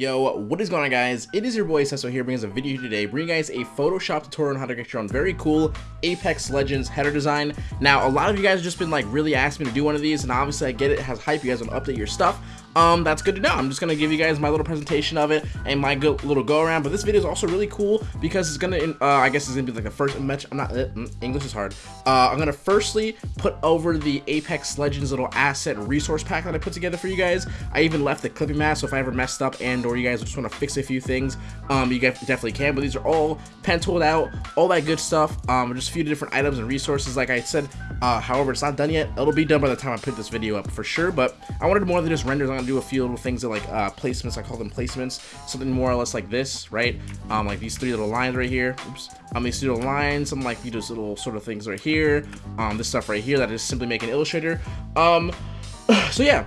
Yo, what is going on guys? It is your boy Sesso here bringing us a video today, bringing you guys a Photoshop tutorial on how to get your own very cool Apex Legends header design. Now, a lot of you guys have just been like really asking me to do one of these, and obviously I get it, it has hype, you guys want to update your stuff um, that's good to know. I'm just gonna give you guys my little presentation of it and my good little go around. But this video is also really cool because it's gonna, uh, I guess it's gonna be like the first match. I'm not, uh, mm, English is hard. Uh, I'm gonna firstly put over the Apex Legends little asset resource pack that I put together for you guys. I even left the clipping mask, so if I ever messed up and or you guys just wanna fix a few things, um, you guys definitely can. But these are all pen tooled out, all that good stuff. Um, just a few different items and resources. Like I said, uh, however, it's not done yet. It'll be done by the time I put this video up for sure. But I wanted more than just renders. I'm gonna do a few little things that like uh, placements. I call them placements. Something more or less like this, right? Um, like these three little lines right here. Oops. Um, these little lines. Some like these little sort of things right here. Um, this stuff right here that is simply making Illustrator. Um, so yeah,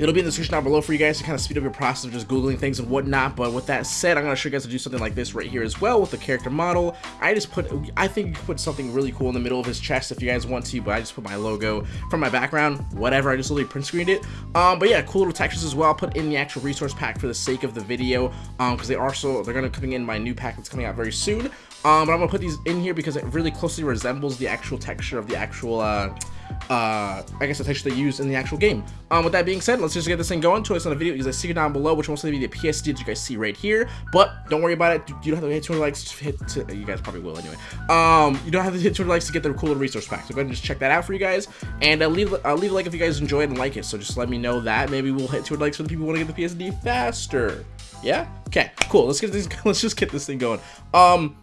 It'll be in the description down below for you guys to kind of speed up your process of just Googling things and whatnot. But with that said, I'm going to show you guys to do something like this right here as well with the character model. I just put, I think you could put something really cool in the middle of his chest if you guys want to, but I just put my logo from my background, whatever. I just literally print screened it. Um, but yeah, cool little textures as well. I'll put in the actual resource pack for the sake of the video um, because they are so, they're going to coming in my new pack that's coming out very soon. Um, but I'm going to put these in here because it really closely resembles the actual texture of the actual, uh, uh, I guess the texture they use in the actual game. Um, with that being said, let's just get this thing going. To us on the video, because I see it down below, which will mostly be the PSD that you guys see right here. But don't worry about it. You don't have to hit 200 likes. To hit to, you guys probably will anyway. Um, you don't have to hit 200 likes to get the cool resource pack. So go ahead and just check that out for you guys, and uh, leave uh, leave a like if you guys enjoy it and like it. So just let me know that. Maybe we'll hit 200 likes for the people who want to get the PSD faster. Yeah. Okay. Cool. Let's get this. Let's just get this thing going. Um.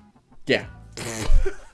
Yeah.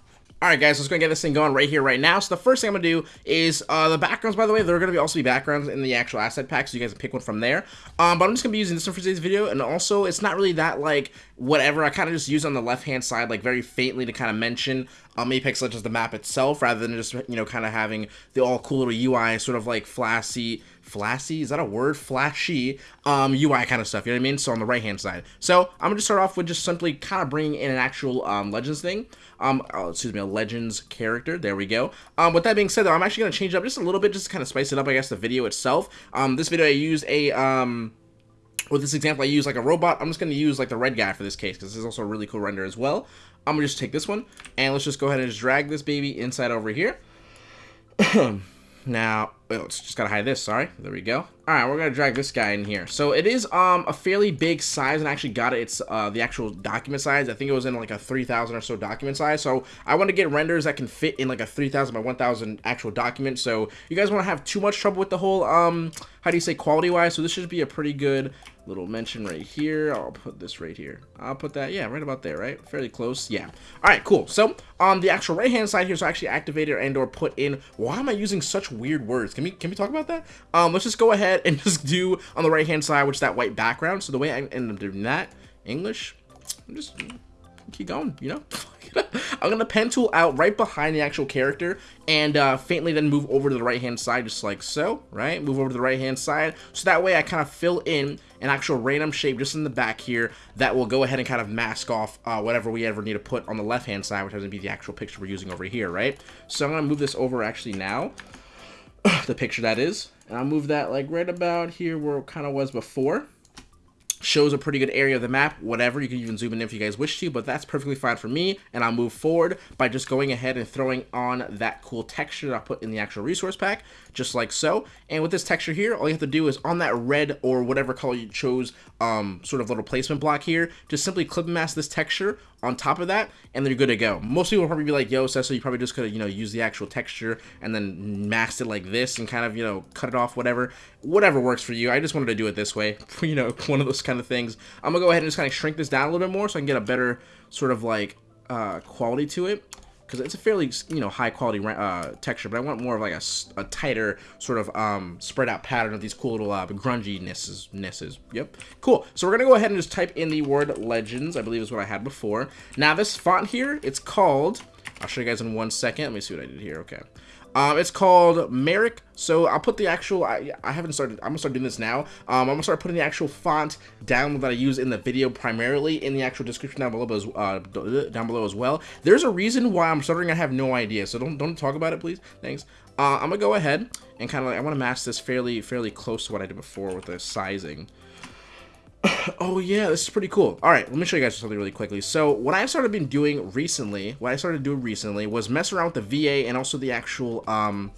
Alright guys, let's go and get this thing going right here, right now. So the first thing I'm going to do is, uh, the backgrounds, by the way, there are going to be also be backgrounds in the actual asset pack, so you guys can pick one from there. Um, but I'm just going to be using this one for today's video, and also, it's not really that, like, whatever. I kind of just use on the left-hand side, like, very faintly to kind of mention um, Apex Legends, the map itself, rather than just, you know, kind of having the all cool little UI, sort of like flashy, flashy, is that a word? Flashy, um, UI kind of stuff, you know what I mean? So on the right-hand side. So I'm going to start off with just simply kind of bringing in an actual um, Legends thing. Um, oh, excuse me, a Legends character. There we go. Um, with that being said, though, I'm actually going to change up just a little bit, just to kind of spice it up, I guess, the video itself. Um, this video I used a, um, with this example, I use like a robot. I'm just going to use like the red guy for this case because this is also a really cool render as well. I'm going to just take this one and let's just go ahead and just drag this baby inside over here. now, oh, it's just got to hide this. Sorry. There we go. All right, we're to drag this guy in here. So it is um a fairly big size and I actually got it. It's uh, the actual document size. I think it was in like a 3,000 or so document size. So I want to get renders that can fit in like a 3,000 by 1,000 actual document. So you guys won't have too much trouble with the whole, um how do you say, quality-wise. So this should be a pretty good little mention right here. I'll put this right here. I'll put that, yeah, right about there, right? Fairly close, yeah. All right, cool. So on the actual right-hand side here, so I actually activated and or put in, why am I using such weird words? Can we, can we talk about that? Um, let's just go ahead and just do on the right-hand side, which is that white background. So the way I end up doing that, English, I'm just keep going, you know? I'm gonna pen tool out right behind the actual character and uh, faintly then move over to the right hand side just like so, right? Move over to the right hand side. So that way I kind of fill in an actual random shape just in the back here that will go ahead and kind of mask off uh, whatever we ever need to put on the left hand side, which has to be the actual picture we're using over here, right? So I'm gonna move this over actually now, the picture that is, and I'll move that like right about here where it kind of was before shows a pretty good area of the map, whatever. You can even zoom in if you guys wish to, but that's perfectly fine for me. And I'll move forward by just going ahead and throwing on that cool texture that I put in the actual resource pack, just like so. And with this texture here, all you have to do is on that red or whatever color you chose, um, sort of little placement block here, just simply clip mask this texture on top of that, and then you're good to go. Most people will probably be like, yo, Sesso, you probably just could have, you know, use the actual texture and then mask it like this and kind of, you know, cut it off, whatever. Whatever works for you. I just wanted to do it this way. you know, one of those kind of things. I'm gonna go ahead and just kind of shrink this down a little bit more so I can get a better sort of like uh, quality to it because it's a fairly you know high quality uh, texture, but I want more of like a, a tighter sort of um, spread out pattern of these cool little uh, grunginess nesses. Yep, cool. So we're gonna go ahead and just type in the word legends. I believe is what I had before. Now this font here, it's called. I'll show you guys in one second. Let me see what I did here. Okay. Um, it's called Merrick. So I'll put the actual, I, I haven't started, I'm gonna start doing this now. Um, I'm gonna start putting the actual font down that I use in the video primarily in the actual description down below, as, uh, down below as well. There's a reason why I'm starting, I have no idea. So don't, don't talk about it, please. Thanks. Uh, I'm gonna go ahead and kind of like, I wanna match this fairly, fairly close to what I did before with the sizing. oh yeah, this is pretty cool. All right, let me show you guys something really quickly. So what I've started been doing recently, what I started doing recently was mess around with the VA and also the actual, um,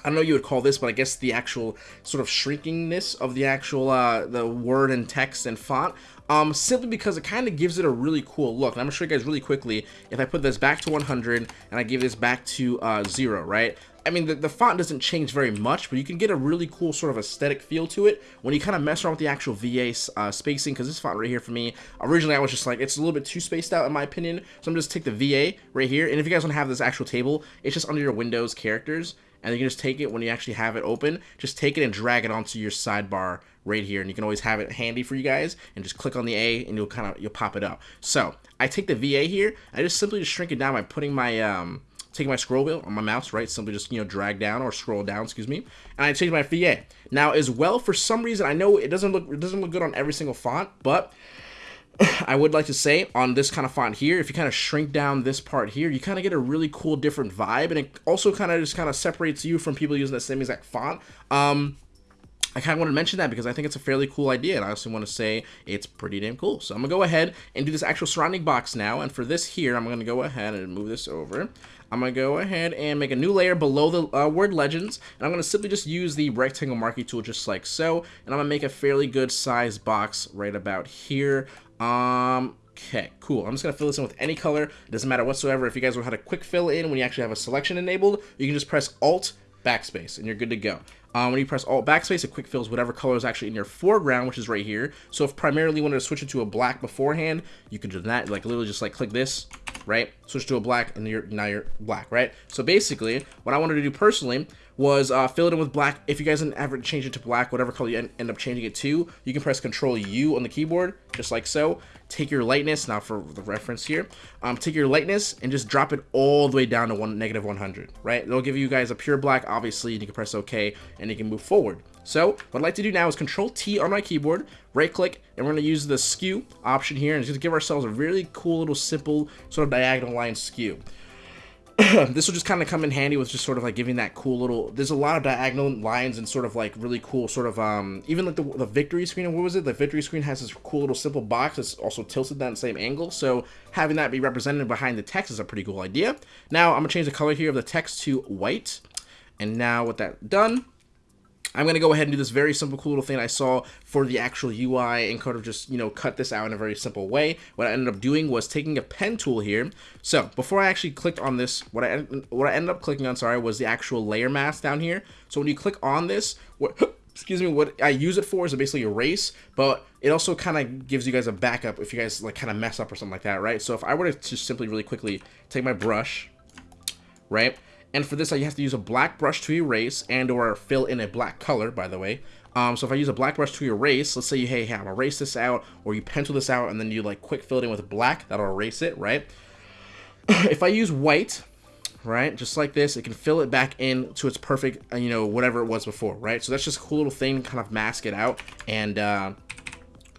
I don't know what you would call this, but I guess the actual sort of shrinkingness of the actual, uh, the word and text and font. Um, simply because it kind of gives it a really cool look. And I'm gonna show you guys really quickly, if I put this back to 100 and I give this back to, uh, zero, right? I mean, the, the font doesn't change very much, but you can get a really cool sort of aesthetic feel to it when you kind of mess around with the actual VA uh, spacing, because this font right here for me, originally I was just like, it's a little bit too spaced out in my opinion, so I'm just take the VA right here, and if you guys want to have this actual table, it's just under your Windows characters, and you can just take it when you actually have it open, just take it and drag it onto your sidebar right here, and you can always have it handy for you guys, and just click on the A, and you'll kind of, you'll pop it up. So, I take the VA here, I just simply just shrink it down by putting my, um, taking my scroll wheel on my mouse, right? Simply just, you know, drag down or scroll down, excuse me. And I change my VA. Now, as well, for some reason, I know it doesn't look it doesn't look good on every single font, but I would like to say on this kind of font here, if you kind of shrink down this part here, you kind of get a really cool different vibe. And it also kind of just kind of separates you from people using the same exact font. Um, I kind of want to mention that because I think it's a fairly cool idea, and I also want to say it's pretty damn cool. So I'm going to go ahead and do this actual surrounding box now, and for this here, I'm going to go ahead and move this over. I'm going to go ahead and make a new layer below the uh, word legends, and I'm going to simply just use the rectangle marquee tool just like so, and I'm going to make a fairly good size box right about here. Um, Okay, cool. I'm just going to fill this in with any color. It doesn't matter whatsoever. If you guys want how to quick fill in when you actually have a selection enabled, you can just press Alt backspace and you're good to go. Um, when you press Alt backspace, it quick fills whatever color is actually in your foreground, which is right here. So if primarily you wanted to switch it to a black beforehand, you could do that. Like literally just like click this, right? Switch to a black and you're now you're black, right? So basically, what I wanted to do personally was uh, fill it in with black. If you guys didn't ever change it to black, whatever color you end up changing it to, you can press Control U on the keyboard, just like so. Take your lightness, now for the reference here, um, take your lightness and just drop it all the way down to one negative 100, right? It'll give you guys a pure black, obviously, and you can press OK, and you can move forward. So what I'd like to do now is Control T on my keyboard, right click, and we're going to use the skew option here, and just give ourselves a really cool little simple sort of diagonal line skew. this will just kind of come in handy with just sort of like giving that cool little there's a lot of diagonal lines and sort of like really cool sort of um even like the, the victory screen what was it? The victory screen has this cool little simple box that's also tilted that same angle so having that be represented behind the text is a pretty cool idea. Now i'm gonna change the color here of the text to white and now with that done I'm going to go ahead and do this very simple, cool little thing I saw for the actual UI and kind of just, you know, cut this out in a very simple way. What I ended up doing was taking a pen tool here. So before I actually clicked on this, what I, what I ended up clicking on, sorry, was the actual layer mask down here. So when you click on this, what, excuse me, what I use it for is basically erase, but it also kind of gives you guys a backup if you guys like kind of mess up or something like that, right? So if I were to just simply really quickly take my brush, right? And for this, I have to use a black brush to erase and or fill in a black color, by the way. Um, so if I use a black brush to erase, let's say you, hey, hey, I'm gonna erase this out, or you pencil this out, and then you like quick fill it in with black, that'll erase it, right? if I use white, right, just like this, it can fill it back in to its perfect, uh, you know, whatever it was before, right? So that's just a cool little thing, kind of mask it out, and uh,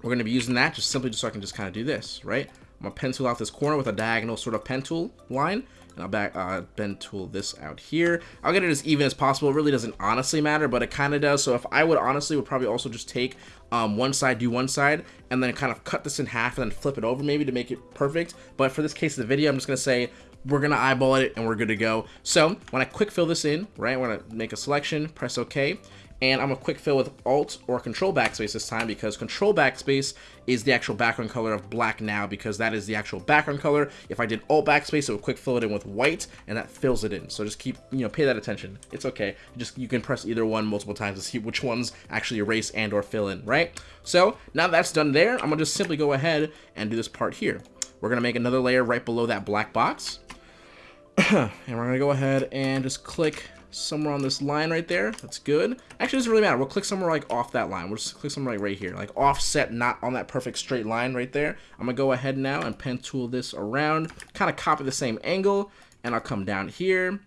we're gonna be using that just simply just so I can just kind of do this, right? I'm gonna pencil out this corner with a diagonal sort of pen tool line, and I'll back, uh, pen tool this out here. I'll get it as even as possible. It really doesn't honestly matter, but it kind of does. So if I would honestly would probably also just take um, one side, do one side, and then kind of cut this in half and then flip it over maybe to make it perfect. But for this case of the video, I'm just going to say we're to eyeball it and we're good to go. So when I quick fill this in, right, going to make a selection, press OK and I'm gonna quick fill with Alt or Control Backspace this time because Control Backspace is the actual background color of black now because that is the actual background color. If I did Alt Backspace, it would quick fill it in with white and that fills it in. So just keep, you know, pay that attention. It's okay. Just You can press either one multiple times to see which ones actually erase and or fill in, right? So now that's done there, I'm gonna just simply go ahead and do this part here. We're gonna make another layer right below that black box. and we're gonna go ahead and just click somewhere on this line right there. That's good. Actually, doesn't really matter. We'll click somewhere like off that line. We'll just click somewhere like right here. Like offset, not on that perfect straight line right there. I'm to go ahead now and pen tool this around. Kind of copy the same angle. And I'll come down here.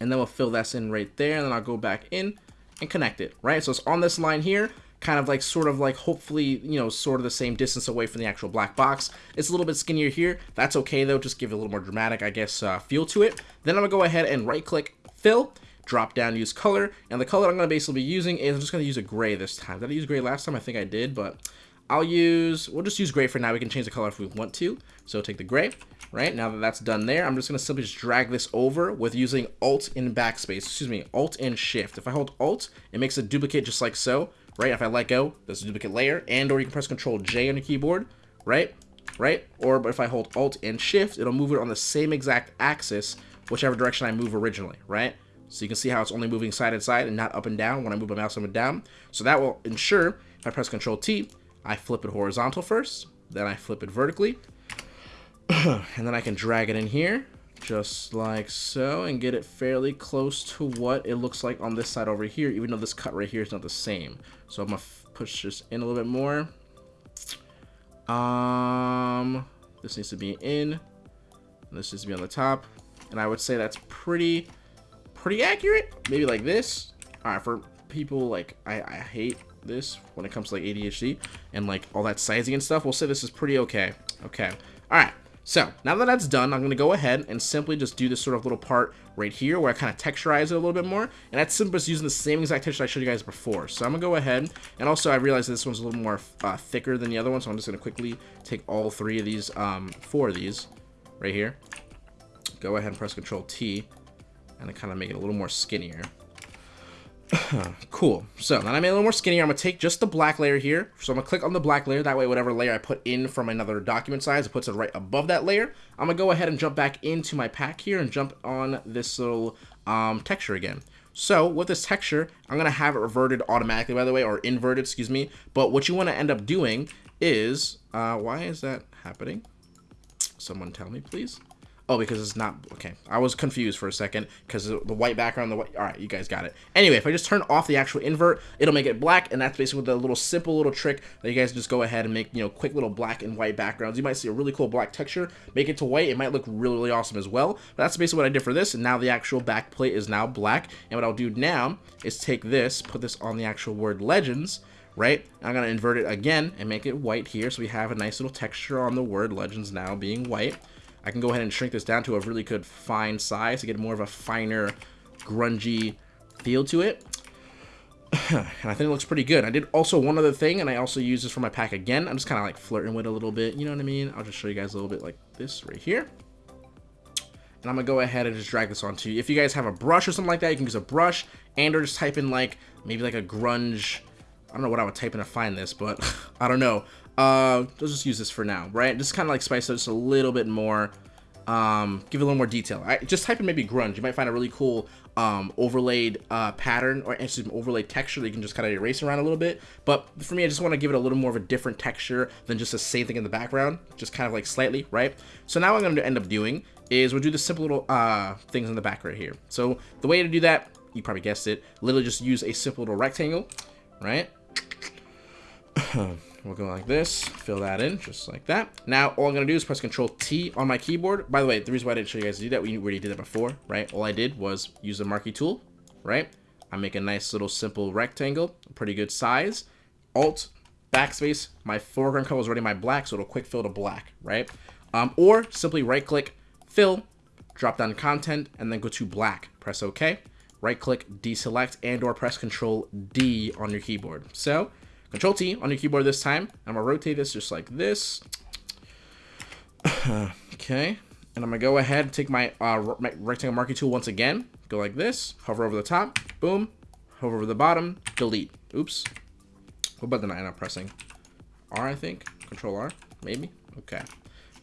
And then we'll fill this in right there. And then I'll go back in and connect it, right? So it's on this line here kind of like sort of like hopefully you know sort of the same distance away from the actual black box it's a little bit skinnier here that's okay though just give it a little more dramatic i guess uh, feel to it then i'm gonna go ahead and right click fill, drop down, use color, and the color I'm going to basically be using is, I'm just going to use a gray this time. Did I use gray last time? I think I did, but I'll use, we'll just use gray for now. We can change the color if we want to. So take the gray, right? Now that that's done there, I'm just going to simply just drag this over with using Alt in backspace. Excuse me, Alt and Shift. If I hold Alt, it makes a duplicate just like so, right? If I let go, there's a duplicate layer. And or you can press Control J on your keyboard, right? Right? Or but if I hold Alt and Shift, it'll move it on the same exact axis, whichever direction I move originally, right? So you can see how it's only moving side to side and not up and down when I move my mouse up and down. So that will ensure if I press Control T, I flip it horizontal first, then I flip it vertically, and then I can drag it in here, just like so, and get it fairly close to what it looks like on this side over here, even though this cut right here is not the same. So I'm gonna push this in a little bit more. Um, this needs to be in, this needs to be on the top, and I would say that's pretty, pretty accurate. Maybe like this. All right, for people like I, I hate this when it comes to like ADHD and like all that sizing and stuff, we'll say this is pretty okay. Okay. All right. So now that that's done, I'm going to go ahead and simply just do this sort of little part right here where I kind of texturize it a little bit more. And that's simply just using the same exact texture I showed you guys before. So I'm going to go ahead. And also I realize this one's a little more uh, thicker than the other one. So I'm just going to quickly take all three of these, um, four of these right here. Go ahead and press Control T and kind of make it a little more skinnier. cool. So now I made a little more skinnier. I'm going to take just the black layer here. So I'm going to click on the black layer. That way, whatever layer I put in from another document size, it puts it right above that layer. I'm going to go ahead and jump back into my pack here and jump on this little um, texture again. So with this texture, I'm going to have it reverted automatically, by the way, or inverted, excuse me. But what you want to end up doing is, uh, why is that happening? Someone tell me, please. Oh, because it's not, okay. I was confused for a second because the white background, the white, all right, you guys got it. Anyway, if I just turn off the actual invert, it'll make it black, and that's basically the little simple little trick that you guys just go ahead and make, you know, quick little black and white backgrounds. You might see a really cool black texture, make it to white, it might look really, really awesome as well. But that's basically what I did for this, and now the actual back plate is now black, and what I'll do now is take this, put this on the actual word Legends, right? I'm going to invert it again and make it white here, so we have a nice little texture on the word Legends now being white. I can go ahead and shrink this down to a really good fine size to get more of a finer, grungy feel to it. and I think it looks pretty good. I did also one other thing, and I also use this for my pack again. I'm just kind of like flirting with it a little bit, you know what I mean? I'll just show you guys a little bit like this right here. And I'm gonna go ahead and just drag this onto you. If you guys have a brush or something like that, you can use a brush and or just type in like, maybe like a grunge, I don't know what I would type in to find this, but I don't know. Uh, let's just use this for now, right? Just kind of like spice it just a little bit more. Um, give it a little more detail. I just type in maybe grunge. You might find a really cool um, overlaid uh, pattern or me, overlaid texture that you can just kind of erase around a little bit. But for me, I just want to give it a little more of a different texture than just the same thing in the background, just kind of like slightly, right? So now what I'm going to end up doing is we'll do the simple little uh, things in the back right here. So the way to do that, you probably guessed it, literally just use a simple little rectangle, right? We'll go like this, fill that in, just like that. Now, all I'm going to do is press Control T on my keyboard. By the way, the reason why I didn't show you guys to do that, we already did that before, right? All I did was use the marquee tool, right? I make a nice little simple rectangle, pretty good size. Alt, backspace, my foreground color is already my black, so it'll quick fill to black, right? Um, or simply right click, fill, drop down content, and then go to black. Press OK. Right click, deselect, and or press Control D on your keyboard. So Control T on your keyboard this time. I'm gonna rotate this just like this. okay. And I'm gonna go ahead and take my, uh, my rectangle marquee tool once again. Go like this, hover over the top, boom, hover over the bottom, delete. Oops. What button am I not pressing? R, I think. Control R, maybe. Okay.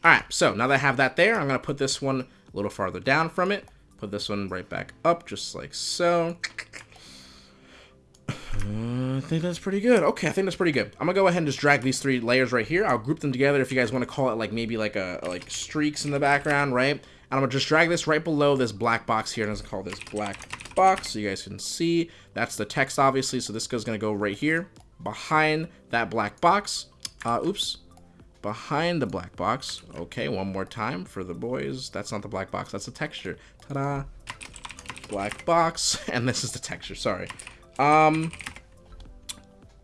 All right, so now that I have that there, I'm gonna put this one a little farther down from it. Put this one right back up, just like so. I think that's pretty good. Okay, I think that's pretty good. I'm gonna go ahead and just drag these three layers right here. I'll group them together if you guys want to call it like maybe like a like streaks in the background, right? And I'm gonna just drag this right below this black box here. And I'm gonna call this black box so you guys can see. That's the text, obviously. So this is gonna go right here behind that black box. Uh, oops. Behind the black box. Okay, one more time for the boys. That's not the black box. That's the texture. Ta-da. Black box. And this is the texture. Sorry. Um,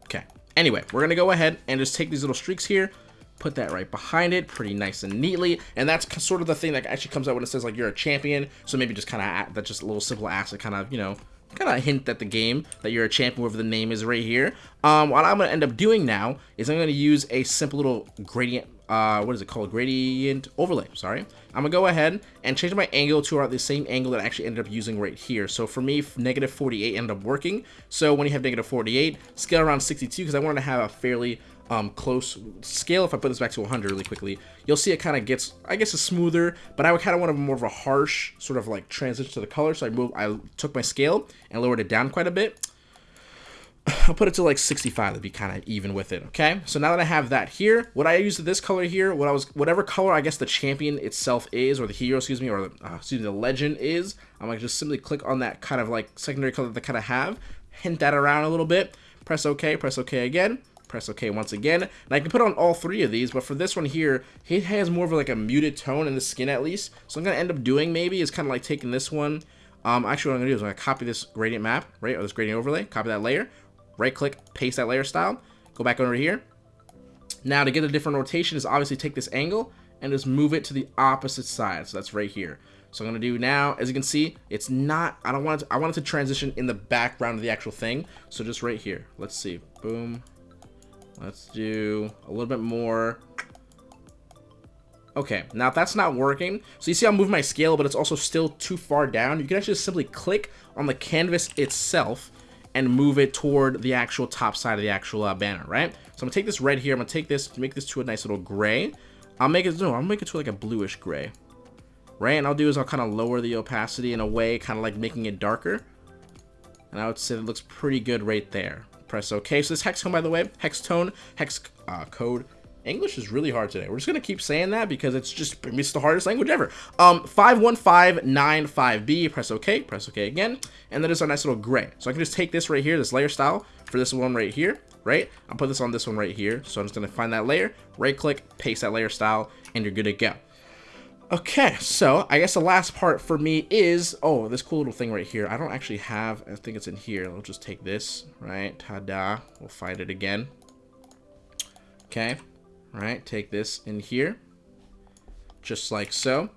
okay. Anyway, we're going to go ahead and just take these little streaks here, put that right behind it pretty nice and neatly. And that's sort of the thing that actually comes out when it says like you're a champion. So maybe just kind of, that's just a little simple ask to kind of, you know, kind of hint at the game that you're a champion, whatever the name is right here. Um, what I'm going to end up doing now is I'm going to use a simple little gradient, uh, what is it called? Gradient overlay, sorry. I'm to go ahead and change my angle to around the same angle that I actually ended up using right here. So for me, negative 48 ended up working. So when you have negative 48, scale around 62 because I wanted to have a fairly um, close scale. If I put this back to 100 really quickly, you'll see it kind of gets, I guess, it's smoother, but I would kind of want a more of a harsh sort of like transition to the color. So I moved, I took my scale and lowered it down quite a bit. I'll put it to like 65 to be kind of even with it, okay? So now that I have that here, what I used this color here, what I was, whatever color I guess the champion itself is, or the hero, excuse me, or the, uh, excuse me, the legend is, I'm gonna just simply click on that kind of like secondary color that they kind of have, hint that around a little bit, press OK, press OK again, press OK once again. And I can put on all three of these, but for this one here, it has more of like a muted tone in the skin at least. So I'm going to end up doing maybe is kind of like taking this one. Um, actually, what I'm going to do is I'm going to copy this gradient map, right, or this gradient overlay, copy that layer, right click, paste that layer style, go back over here. Now to get a different rotation is obviously take this angle and just move it to the opposite side. So that's right here. So I'm gonna do now, as you can see, it's not, I don't want it to, I want it to transition in the background of the actual thing. So just right here, let's see, boom, Let's do a little bit more. Okay, now if that's not working, so you see I'm moving my scale, but it's also still too far down. You can actually simply click on the canvas itself and move it toward the actual top side of the actual uh, banner, right? So I'm gonna take this red here, I'm gonna take this, make this to a nice little gray. I'll make it, no, I'll make it to like a bluish gray, right? And I'll do is I'll kind of lower the opacity in a way, kind of like making it darker. And I would say it looks pretty good right there press OK. So this hex tone, by the way, hex tone, hex uh, code. English is really hard today. We're just gonna keep saying that because it's just it's the hardest language ever. Um, 51595B. Press OK. Press OK again, and then it's our nice little gray. So I can just take this right here, this layer style for this one right here, right? I'll put this on this one right here. So I'm just gonna find that layer, right click, paste that layer style, and you're good to go. Okay, so I guess the last part for me is, oh, this cool little thing right here. I don't actually have, I think it's in here. I'll just take this, right? Ta-da. We'll find it again. Okay, right, take this in here. Just like so.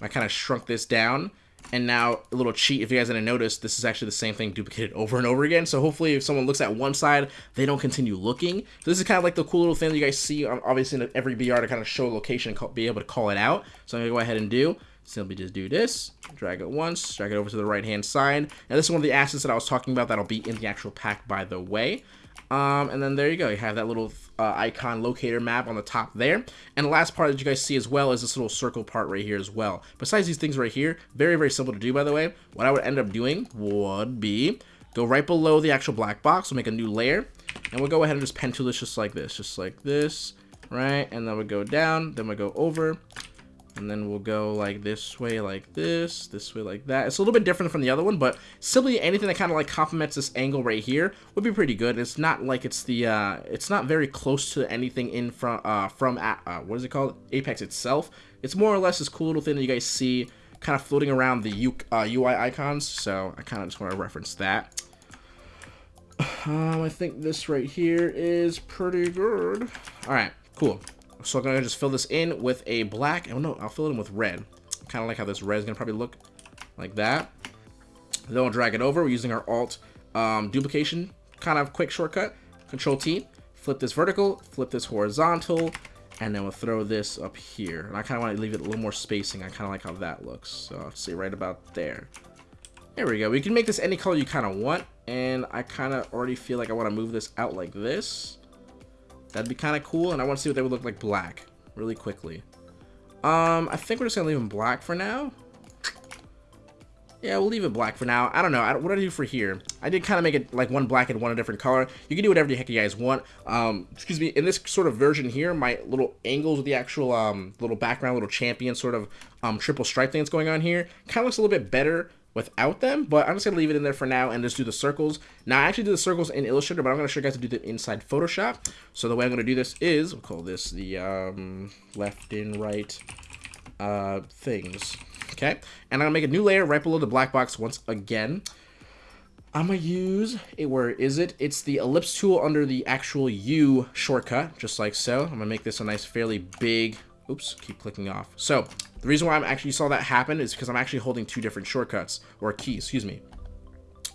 I kind of shrunk this down and now a little cheat, if you guys didn't notice, this is actually the same thing duplicated over and over again. So hopefully if someone looks at one side, they don't continue looking. So this is kind of like the cool little thing that you guys see, obviously in every BR to kind of show location and be able to call it out. So I'm going to go ahead and do, simply just do this, drag it once, drag it over to the right hand side. And this is one of the assets that I was talking about that'll be in the actual pack by the way. Um, and then there you go. You have that little uh, icon locator map on the top there. And the last part that you guys see as well is this little circle part right here as well. Besides these things right here, very, very simple to do, by the way. What I would end up doing would be go right below the actual black box. We'll make a new layer. And we'll go ahead and just pen tool this just like this. Just like this, right? And then we'll go down. Then we'll go over and then we'll go like this way like this this way like that. It's a little bit different from the other one but simply anything that kind of like complements this angle right here would be pretty good. It's not like it's the uh it's not very close to anything in from uh from uh, what is it called? Apex itself. It's more or less this cool little thing that you guys see kind of floating around the U uh, ui icons so i kind of just want to reference that. Um i think this right here is pretty good. All right cool so I'm gonna just fill this in with a black. Oh no, I'll fill it in with red. Kind of like how this red is gonna probably look like that. Then we'll drag it over. We're using our Alt um, duplication kind of quick shortcut. Control T. Flip this vertical. Flip this horizontal. And then we'll throw this up here. And I kind of want to leave it a little more spacing. I kind of like how that looks. So I'll say right about there. There we go. We can make this any color you kind of want. And I kind of already feel like I want to move this out like this. That'd be kind of cool, and I want to see what they would look like black really quickly. Um, I think we're just going to leave them black for now. Yeah, we'll leave it black for now. I don't know. I, what did I do for here? I did kind of make it like one black and one a different color. You can do whatever the heck you guys want. Um, excuse me. In this sort of version here, my little angles with the actual um, little background, little champion sort of um, triple stripe thing that's going on here kind of looks a little bit better without them, but I'm just gonna leave it in there for now and just do the circles. Now I actually do the circles in Illustrator, but I'm gonna show you guys to do them inside Photoshop. So the way I'm gonna do this is, we'll call this the um, left and right uh, things, okay? And I'm gonna make a new layer right below the black box once again. I'm gonna use it, where is it? It's the ellipse tool under the actual U shortcut, just like so. I'm gonna make this a nice fairly big Oops, keep clicking off. So, the reason why I'm actually saw that happen is because I'm actually holding two different shortcuts, or keys, excuse me.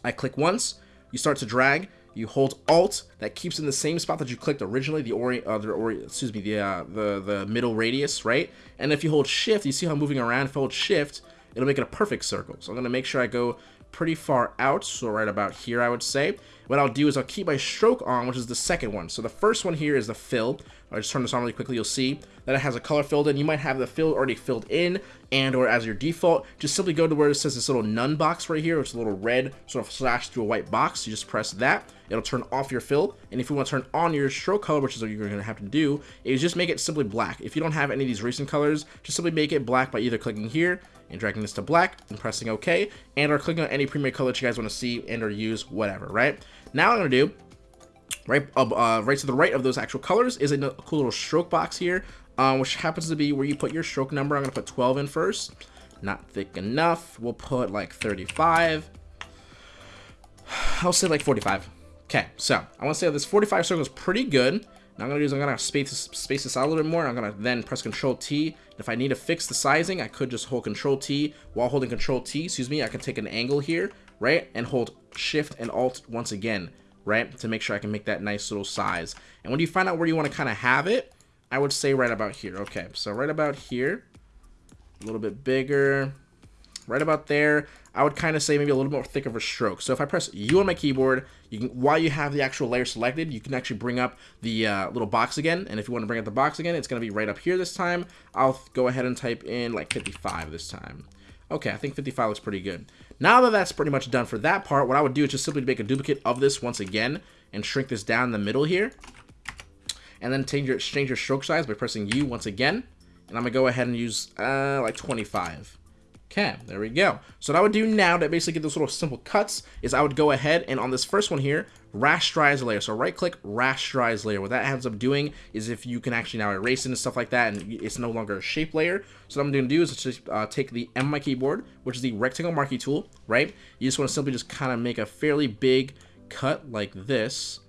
I click once, you start to drag, you hold Alt, that keeps in the same spot that you clicked originally, the ori, uh, the ori excuse me, the, uh, the, the middle radius, right? And if you hold Shift, you see how I'm moving around, if I hold Shift, it'll make it a perfect circle. So I'm gonna make sure I go pretty far out, so right about here, I would say. What I'll do is I'll keep my stroke on, which is the second one. So the first one here is the fill. I'll just turn this on really quickly, you'll see that it has a color filled in. You might have the fill already filled in, and or as your default, just simply go to where it says this little none box right here, which is a little red sort of slash through a white box. You just press that, it'll turn off your fill, and if you want to turn on your stroke color, which is what you're going to have to do, is just make it simply black. If you don't have any of these recent colors, just simply make it black by either clicking here, and dragging this to black and pressing OK, and or clicking on any premier color that you guys want to see and or use, whatever, right? Now I'm going to do, right, uh, right to the right of those actual colors is a cool little stroke box here, um, which happens to be where you put your stroke number. I'm going to put 12 in first. Not thick enough. We'll put like 35. I'll say like 45. Okay, so I want to say this 45 circle is pretty good. Now I'm gonna do is I'm gonna space this, space this out a little bit more. I'm gonna then press Control T. If I need to fix the sizing, I could just hold Control T while holding Control T. Excuse me. I can take an angle here, right, and hold Shift and Alt once again, right, to make sure I can make that nice little size. And when you find out where you want to kind of have it, I would say right about here. Okay, so right about here, a little bit bigger, right about there. I would kind of say maybe a little more thick of a stroke. So if I press U on my keyboard, you can while you have the actual layer selected, you can actually bring up the uh, little box again. And if you want to bring up the box again, it's going to be right up here this time. I'll go ahead and type in like 55 this time. Okay, I think 55 looks pretty good. Now that that's pretty much done for that part, what I would do is just simply make a duplicate of this once again and shrink this down in the middle here. And then change your, change your stroke size by pressing U once again. And I'm going to go ahead and use uh, like 25. Okay, there we go. So what I would do now to basically get those little simple cuts is I would go ahead and on this first one here, rasterize layer. So right click, rasterize layer. What that ends up doing is if you can actually now erase it and stuff like that and it's no longer a shape layer. So what I'm going to do is just uh, take the M on my keyboard, which is the rectangle marquee tool, right? You just want to simply just kind of make a fairly big cut like this.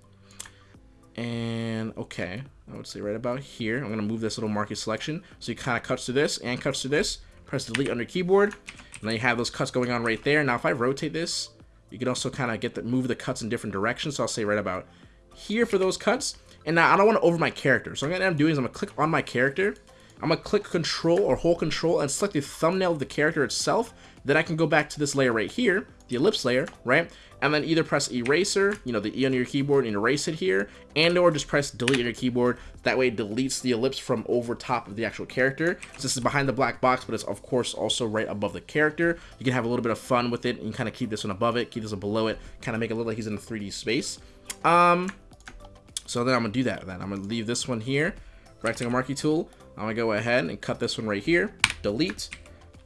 And okay, I would say right about here. I'm going to move this little marquee selection. So you kind of cuts to this and cuts to this press delete on your keyboard, and then you have those cuts going on right there. Now, if I rotate this, you can also kind of get the move the cuts in different directions. So I'll say right about here for those cuts. And now I don't want to over my character. So I'm gonna end up doing is I'm gonna click on my character. I'm gonna click control or hold control and select the thumbnail of the character itself. Then I can go back to this layer right here, the ellipse layer, right? And then either press eraser, you know, the E on your keyboard and erase it here, and or just press delete on your keyboard. That way it deletes the ellipse from over top of the actual character. So this is behind the black box, but it's of course also right above the character. You can have a little bit of fun with it and kind of keep this one above it, keep this one below it, kind of make it look like he's in a 3D space. Um, so then I'm gonna do that then. I'm gonna leave this one here, rectangle marquee tool. I'm gonna go ahead and cut this one right here, delete,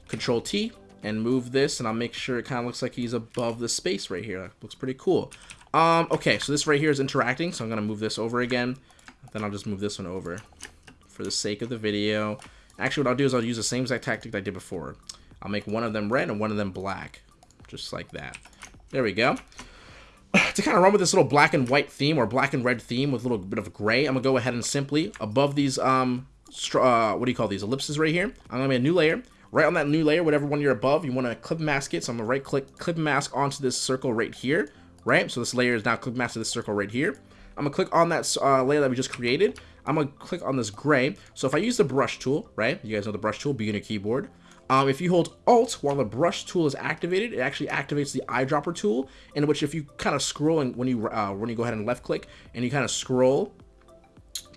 control T, and move this and I'll make sure it kind of looks like he's above the space right here. Looks pretty cool. Um, okay, so this right here is interacting, so I'm going to move this over again. Then I'll just move this one over for the sake of the video. Actually, what I'll do is I'll use the same exact tactic I did before. I'll make one of them red and one of them black, just like that. There we go. to kind of run with this little black and white theme or black and red theme with a little bit of gray, I'm going to go ahead and simply, above these, um, uh, what do you call these, ellipses right here, I'm going to make a new layer right on that new layer, whatever one you're above, you want to clip mask it. So I'm going to right click, clip mask onto this circle right here, right? So this layer is now clip masked to this circle right here. I'm to click on that uh, layer that we just created. I'm to click on this gray. So if I use the brush tool, right? You guys know the brush tool, B on your keyboard. Um, if you hold Alt while the brush tool is activated, it actually activates the eyedropper tool, in which if you kind of scroll and when you uh, when you go ahead and left click and you kind of scroll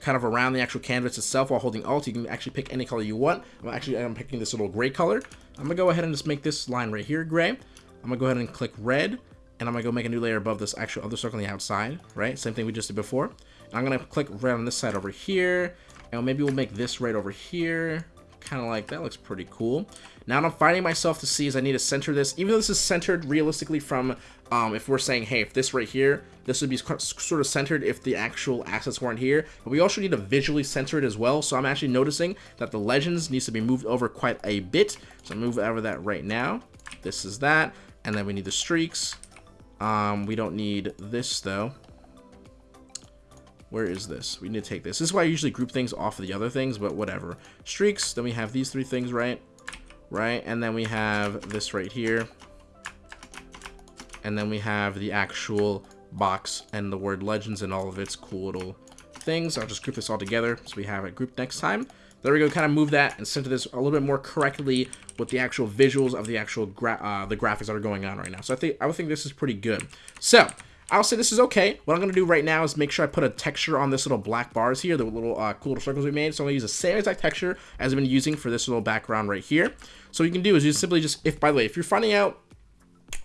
kind of around the actual canvas itself while holding Alt. You can actually pick any color you want. I'm actually I'm picking this little gray color. I'm gonna go ahead and just make this line right here gray. I'm gonna go ahead and click red, and I'm gonna go make a new layer above this actual other circle on the outside, right? Same thing we just did before. And I'm gonna click red on this side over here, and maybe we'll make this right over here kind of like, that looks pretty cool. Now what I'm finding myself to see is I need to center this, even though this is centered realistically from, um, if we're saying, hey, if this right here, this would be sort of centered if the actual assets weren't here, but we also need to visually center it as well, so I'm actually noticing that the legends needs to be moved over quite a bit, so move over that right now. This is that, and then we need the streaks. Um, we don't need this though. Where is this? We need to take this. This is why I usually group things off of the other things, but whatever. Streaks, then we have these three things, right? Right, and then we have this right here. And then we have the actual box and the word legends and all of its cool little things. I'll just group this all together so we have it grouped next time. There we go, kind of move that and center this a little bit more correctly with the actual visuals of the actual gra uh, the graphics that are going on right now. So I think I would think this is pretty good. So I'll say this is okay. What I'm going to do right now is make sure I put a texture on this little black bars here, the little uh, cool little circles we made. So I'm going to use the same exact texture as I've been using for this little background right here. So what you can do is you simply just, if by the way, if you're finding out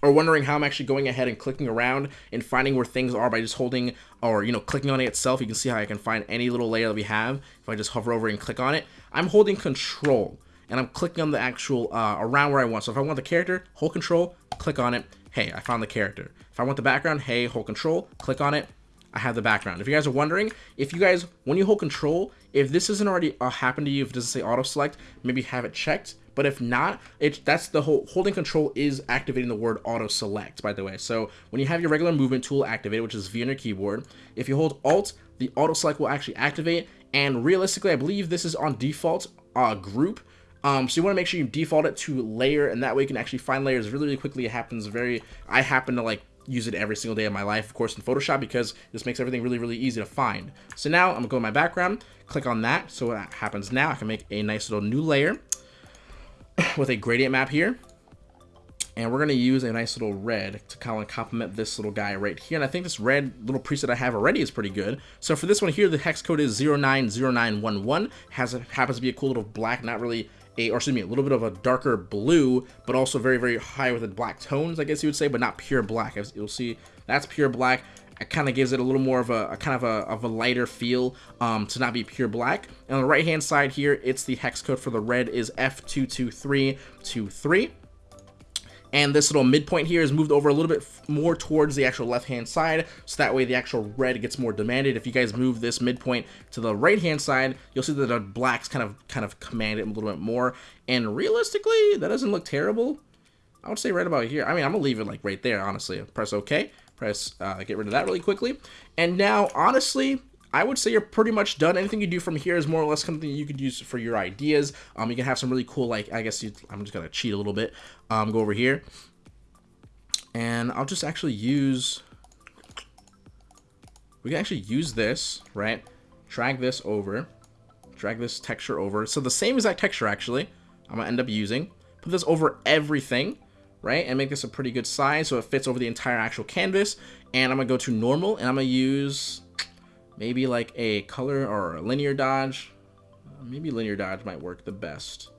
or wondering how I'm actually going ahead and clicking around and finding where things are by just holding or, you know, clicking on it itself, you can see how I can find any little layer that we have if I just hover over and click on it. I'm holding control and I'm clicking on the actual, uh, around where I want. So if I want the character, hold control, click on it. Hey, I found the character. If I want the background, hey, hold control, click on it. I have the background. If you guys are wondering, if you guys, when you hold control, if this isn't already uh, happened to you, if it doesn't say auto select, maybe have it checked but if not, it that's the whole holding control is activating the word auto select, by the way. So when you have your regular movement tool activated, which is V on your keyboard, if you hold Alt, the auto select will actually activate. And realistically, I believe this is on default uh, group. Um, so you want to make sure you default it to layer, and that way you can actually find layers really, really quickly. It happens very. I happen to like use it every single day of my life, of course, in Photoshop because this makes everything really, really easy to find. So now I'm gonna go to my background, click on that. So what happens now, I can make a nice little new layer. with a gradient map here. And we're going to use a nice little red to kind of complement this little guy right here. And I think this red little preset I have already is pretty good. So for this one here, the hex code is 090911. Has a, happens to be a cool little black, not really a, or excuse me, a little bit of a darker blue, but also very, very high with the black tones, I guess you would say, but not pure black. As you'll see, that's pure black it kind of gives it a little more of a, a, kind of a, of a lighter feel um, to not be pure black. And on the right hand side here, it's the hex code for the red is F22323. And this little midpoint here is moved over a little bit more towards the actual left-hand side, so that way the actual red gets more demanded. If you guys move this midpoint to the right-hand side, you'll see that the blacks kind of kind of command it a little bit more. And realistically, that doesn't look terrible. I would say right about here. I mean, I'm gonna leave it like right there, honestly. Press OK press uh, get rid of that really quickly. And now, honestly, I would say you're pretty much done. Anything you do from here is more or less something you could use for your ideas. Um, you can have some really cool, like, I guess you, I'm just going to cheat a little bit. Um, go over here. And I'll just actually use, we can actually use this, right? Drag this over, drag this texture over. So the same exact texture, actually, I'm going to end up using. Put this over everything right? And make this a pretty good size so it fits over the entire actual canvas. And I'm to go to normal and I'm to use maybe like a color or a linear dodge. Maybe linear dodge might work the best.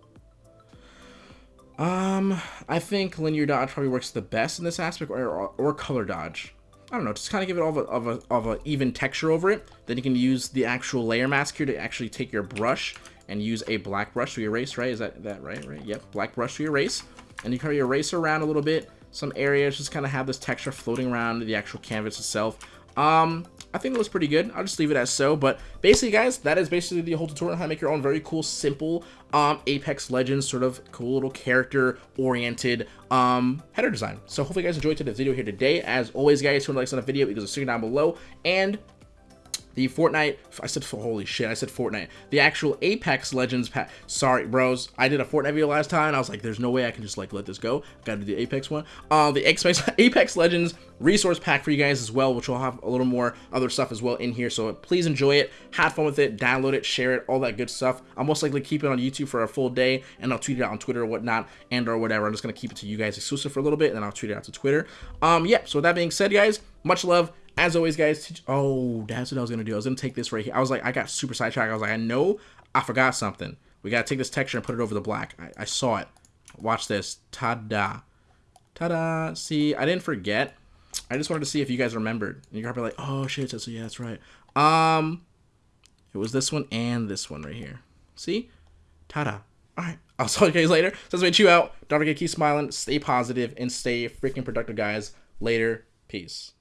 Um, I think linear dodge probably works the best in this aspect or, or, or color dodge. I don't know, just kind of give it all of a, of a, of a even texture over it. Then you can use the actual layer mask here to actually take your brush and use a black brush to erase, right? Is that, that right? Right? Yep, black brush to erase. And you kind of erase around a little bit. Some areas just kind of have this texture floating around the actual canvas itself. Um, I think it looks pretty good. I'll just leave it as so. But basically, guys, that is basically the whole tutorial on how to make your own very cool, simple um, Apex Legends sort of cool little character-oriented um, header design. So hopefully you guys enjoyed today's video here today. As always, guys, if you like on the video, because a secret down below. And the Fortnite, I said, holy shit, I said Fortnite. The actual Apex Legends pack. Sorry, bros. I did a Fortnite video last time, and I was like, there's no way I can just, like, let this go. Gotta do the Apex one. Uh, the Apex, Apex Legends resource pack for you guys as well, which will have a little more other stuff as well in here. So please enjoy it. Have fun with it. Download it. Share it. All that good stuff. I'll most likely keep it on YouTube for a full day, and I'll tweet it out on Twitter or whatnot, and or whatever. I'm just to keep it to you guys exclusive for a little bit, and then I'll tweet it out to Twitter. Um, yeah, so with that being said, guys, much love as always, guys, oh, that's what I was going to do. I was going to take this right here. I was like, I got super sidetracked. I was like, I know I forgot something. We got to take this texture and put it over the black. I, I saw it. Watch this. Ta-da. Ta-da. See, I didn't forget. I just wanted to see if you guys remembered. And you're probably like, oh, shit. So, yeah, that's right. Um, It was this one and this one right here. See? Ta-da. All right. I'll to you guys later. So, let's chew out. Don't forget keep smiling, stay positive, and stay freaking productive, guys. Later. Peace.